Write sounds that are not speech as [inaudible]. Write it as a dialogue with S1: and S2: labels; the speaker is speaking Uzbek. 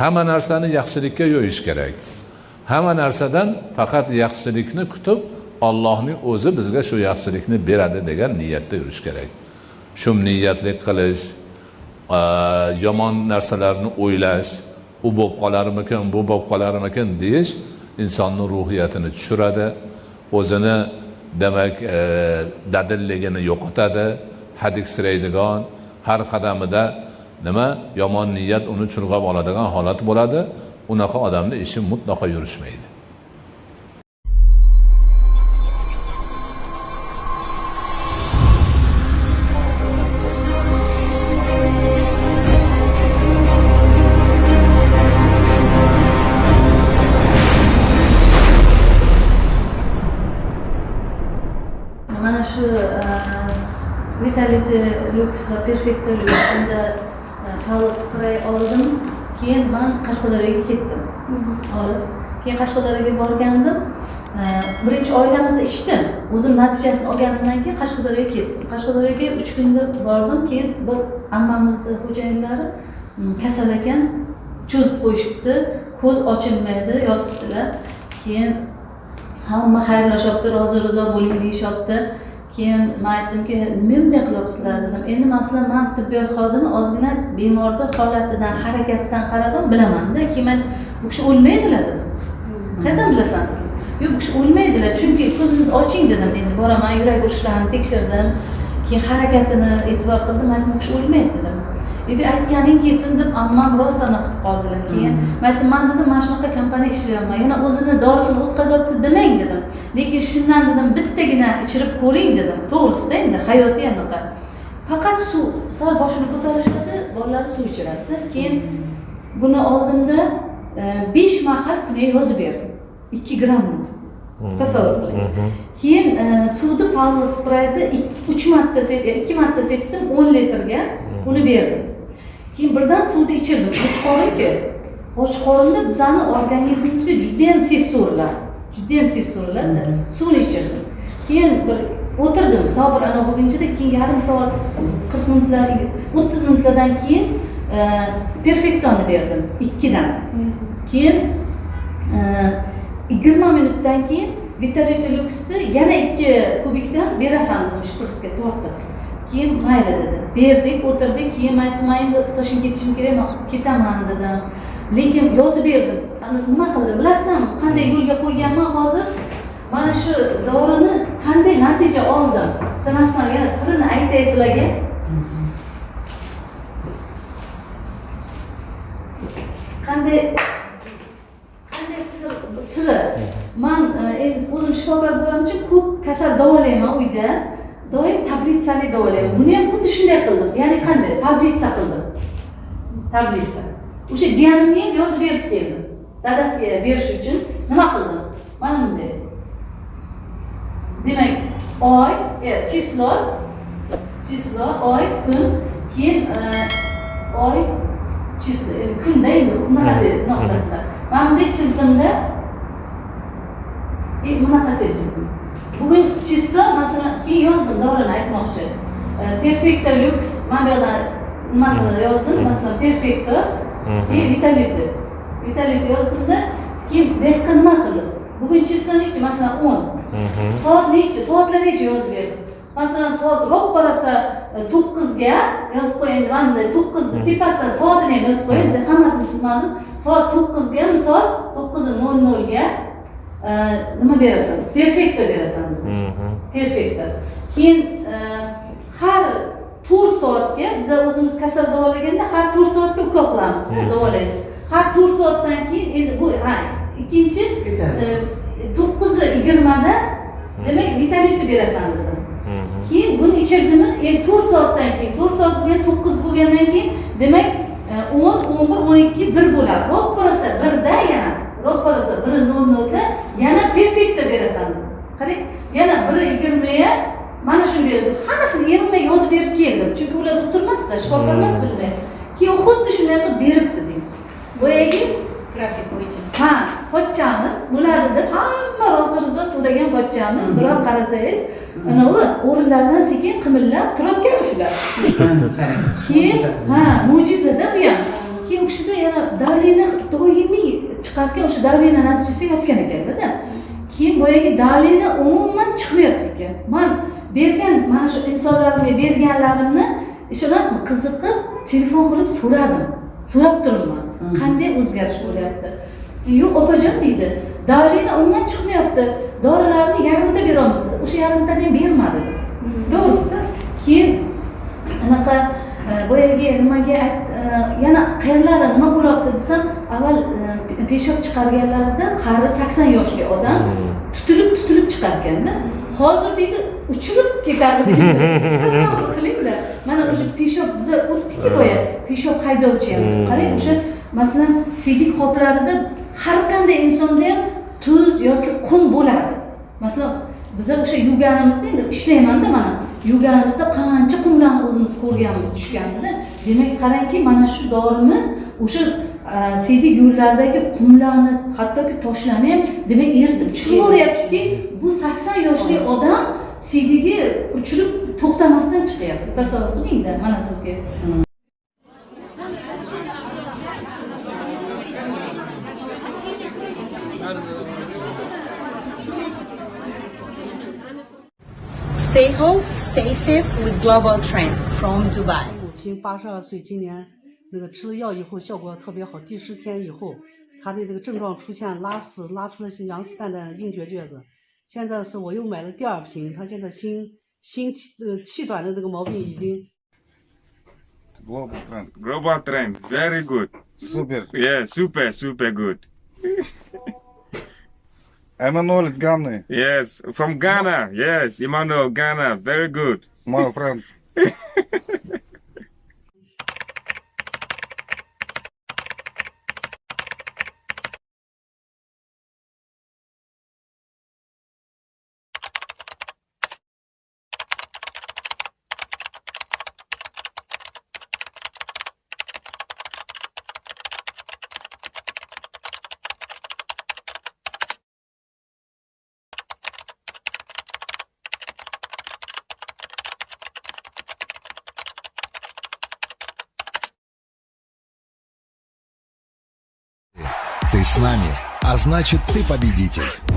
S1: hamma narsani yaxshilikka yo'yish kerak. Hamma narsadan faqat yaxshilikni kutib ollohning o'zi bizga shu yaxshilikni beradi degan niyatda yurish kerak. Shum niyatlik qilish yomon narsalarni o'ylash u bo'lib qolarmikin bu bo'lib qolarmikin deyish insonni ruhiyatini tushiradi o'zini demak e, dadilligini yo'qotadi. Hadiksiraydigan har qadamida nima? Yomon niyat uni churg'ab oladigan holat bo'ladi. Unaqa odamni ishi mutlaqo yurishmaydi.
S2: Mana shu eh, vitality lyuks va perfecto lux unda havo spray oldim. Keyin man qashqadaryoga ketdim. Olib keyin qashqadaryoga borgandim. Birinchi oilamizda ichdim. O'zim natijasini olganimdan keyin qashqadaryoga ketdim. Qashqadaryoga uch kunda bordim. Keyin bir ammamizni xo'jayinlari kasal ekan cho'zib qo'yishibdi. Ko'z ochilmaydi yotibdilar. Keyin hamma xayrlashyapti rozi rizo bo'ling deyishyapti keyin man aytdimki nima bunday qilyapsizlar dedim. Endi masalan man tibbiyot xodimi ozgina bemorni holatidan harakatidan qarab bilamanda. Keyin man bu kishi o'lmaydilar dedim. Qayerdan bilasan? Yo'q bu kishi o'lmaydilar. Chunki ko'zingizni oching dedim. Endi boraman yurak urishlarini tekshirdim. Keyin harakatini e'tibor qildim. Man bu kishi o'lmaydi dedim. Endi aytganing kelsin deb ammam rostana qilib qoldilar keyin. Man aytdim man dedim mana shunaqa kompaniya ishlayapman. Yana o'zini dorisini o'tkazyapti demang dedim. Lekin shundan dedim bittagina ichirib ko'ring dedim. To'g'risida endi hayoti anaqa faqat suv sal boshini ko'tarishadi bolalari suv ichiradida. Keyin buni oldimda besh mahal kuniga yozib berdim. Ikki gramm dedi. Tasavvur qiling. Keyin suvni palma sprayni uch marta ikki marta sepdim o'n litrga uni berdim. Keyin birdan suvni ichirdim. Och qorinki och qorinda bizani organizmimizga judayam tez so'riladi judayam tez so'riladi suvni ichirdim. Keyin bir o'tirdim. To bir anavi bo'lgunchada keyin yarim soat qirq minutlar o'ttiz minutlardan keyin perfektoni berdim ikkidan. Keyin yigirma minutdan keyin vitality luxni yana ikki kubikdan berasan dedim shpritsga tortib keyin mayli dedi. Berdik o'tirdik keyin man aytdim man endi toshkentga ketishim kerak man ketaman dedim. Lekin yozib berdim. Nima qildi bilasizmi? Qanday yo'lga qo'yganman hozir? Mana shu dorini qanday natija oldim? Bitta narsani yana sirini aytay sizlarga qanday qanday sir siri? Man endi o'zim shifokor bo'lganim uchun ko'p kasal davolayman uyda doim tablitsali davolayman buni ham xuddi shunday qildim. Ya'ni qanday? Tablitsa qildim. Tablitsa. O'sha jiyanimga ham yozib berib keldim. Dadasiga berish uchun nima qildim? Mana bunday. Demak oy число число oy kun keyin oy число kunda endi bunaqasiga bunaqa qilasizlar mana bunday chizdimda. Bunaqasiga chizdim bugun число masalan keyin yozdim dorini aytmoqchi. Mana bu yoqdan nimasini yozdim masalan perfecto и vitality vitality yozdimda keyin bu yoqqa nima qildim? Bugun число nechi? Masalan o'n. Soat nechi? Soatlargacha yozib berdim? Masalan soat roppa rosa to'qqizga yozib qo'ying mana to'qqizni tepasidan soatini ham yozib qo'ying hammasini chizmadim. Soat to'qqizga misol to'qqiz nol nolga nima berasan perfekto berasan perfekto keyin har to'rt soatga biza o'zimiz kasal davolaganda har to'rt soatga ukol qilamizda davolaymiz har to'rt soatdan keyin endi bu ha ikkinchi to'qqiz yigirmada demak vitality berasan dedim keyin buni ichirdimi endi to'rt soatdan keyin to'rt soat bo'lgan to'qqiz bo'lgandan keyin demak o'n o'n bir o'n ikki bir bo'ladi roppa rosa birda yana roppa rosa biri nol nolda yana perfekta berasan. Qarang yana biri yigirmaya mana shuni berasan. Hammasini erimay yozib berib keldim. Chunki ular doktor emasda shifokor emas bilmaydi keyin u xuddi shunday qilib beribdi deydi boyagi
S3: grafik bo'yicha.
S2: Ha pochchamiz bo'ladi deb hamma rozi rizo so'ragan pochchamiz biroq qarasangiz anavi o'rinlaridan sekin qimillab turayotgan shular keyin ha mo'jizada bu ham keyin u kishida yana давление doimiy chiqarkan o'sha давление natijasida yotgan ekanda keyin boyagi давление umuman chiqmayapti ekan. Man bergan mana shu insonlarga berganlarimni ishonasizmi? Qiziqib telefon qilib so'radim. So'rab turibman. Qanday o'zgarish bo'lyapti? Yo'q opajon deydi давление umuman chiqmayapti. Dorilarni yarimta beramiz dedi o'sha yarimtani ham bermadi to'g'risida. Keyin anaqa boyagi nimaga e, yana qayerlari nima bo'lyapti desam avval e, peshob chiqarganlarida qari sakson yoshli odam tutilib tutilib chiqarkanda hozir deydi uchirib ketadi [laughs] tasavvur qilingda mana o'sha peshob biza o'tdikki boya peshob haydovchi ham qarang o'sha masalan siydik qoplarida har qanday insonda ham tuz yoki qum bo'ladi. Masalan biza o'sha yuvganimizda endi ishlaymanda mana. Yuvganimizda qancha qumlarni o'zimiz ko'rganmiz tushganida demak qarangki mana shu dorimiz o'sha e, siydik yo'llardagi qumlarni hattoki toshlarni ham demak eritib tushaveryaptiki bu sakson yoshli odam siydigi uchirib to'xtamasdan chiqyapti. Tasavvur qilingda mana sizga.
S3: Stay safe with Global Trend from Dubai.
S4: 母亲八十二岁，今年那个吃了药以后效果特别好，第十天以后，她的这个症状出现拉屎，拉出了些羊屎蛋蛋硬结橛子。现在是我又买了第二瓶，她现在心心气呃气短的这个毛病已经
S5: Global trend.
S6: Global trend, very good.
S5: Super.
S6: Yeah, super, super good.
S5: Emmanuel is Ghana,
S6: Yes, from Ghana. Yes, Emmanuel, Ghana, very good.
S5: my friend. [laughs]
S7: с нами, а значит ты победитель.